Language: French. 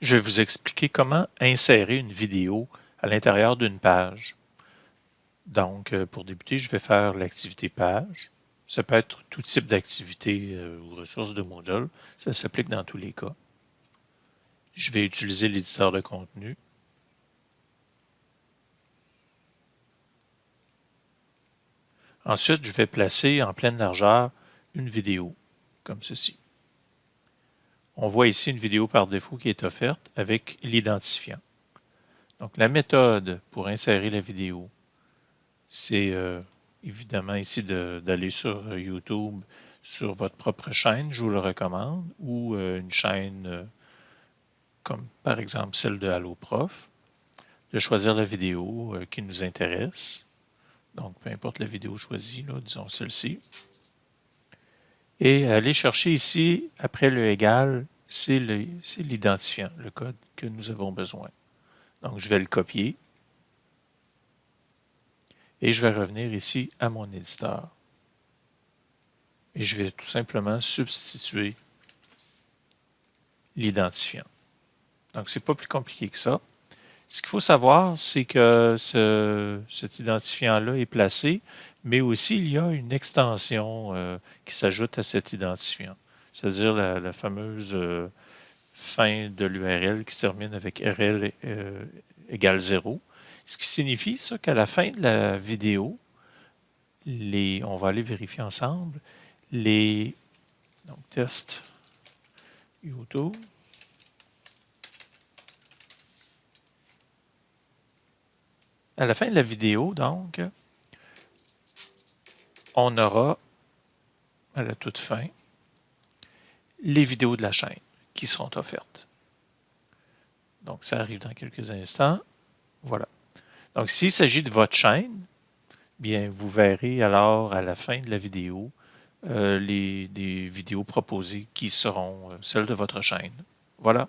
Je vais vous expliquer comment insérer une vidéo à l'intérieur d'une page. Donc, euh, pour débuter, je vais faire l'activité page. Ça peut être tout type d'activité euh, ou ressources de Moodle. Ça s'applique dans tous les cas. Je vais utiliser l'éditeur de contenu. Ensuite, je vais placer en pleine largeur une vidéo, comme ceci. On voit ici une vidéo par défaut qui est offerte avec l'identifiant. Donc, la méthode pour insérer la vidéo, c'est euh, évidemment ici d'aller sur YouTube, sur votre propre chaîne, je vous le recommande, ou euh, une chaîne euh, comme par exemple celle de HalloProf, de choisir la vidéo qui nous intéresse. Donc, peu importe la vidéo choisie, disons celle-ci. Et aller chercher ici, après le égal, c'est l'identifiant, le, code que nous avons besoin. Donc, je vais le copier. Et je vais revenir ici à mon éditeur. Et je vais tout simplement substituer l'identifiant. Donc, ce n'est pas plus compliqué que ça. Ce qu'il faut savoir, c'est que cet identifiant-là est placé, mais aussi il y a une extension euh, qui s'ajoute à cet identifiant, c'est-à-dire la, fameuse euh, fin de l'URL qui se termine avec RL euh, égale 0, ce qui signifie ça qu'à la fin de la vidéo, les, on va aller vérifier ensemble, les donc test YouTube, à la fin de la vidéo, donc, on aura, à la toute fin, les vidéos de la chaîne qui seront offertes. Donc, ça arrive dans quelques instants. Voilà. Donc, s'il s'agit de votre chaîne, bien, vous verrez alors à la fin de la vidéo euh, les, vidéos proposées qui seront euh, celles de votre chaîne. Voilà.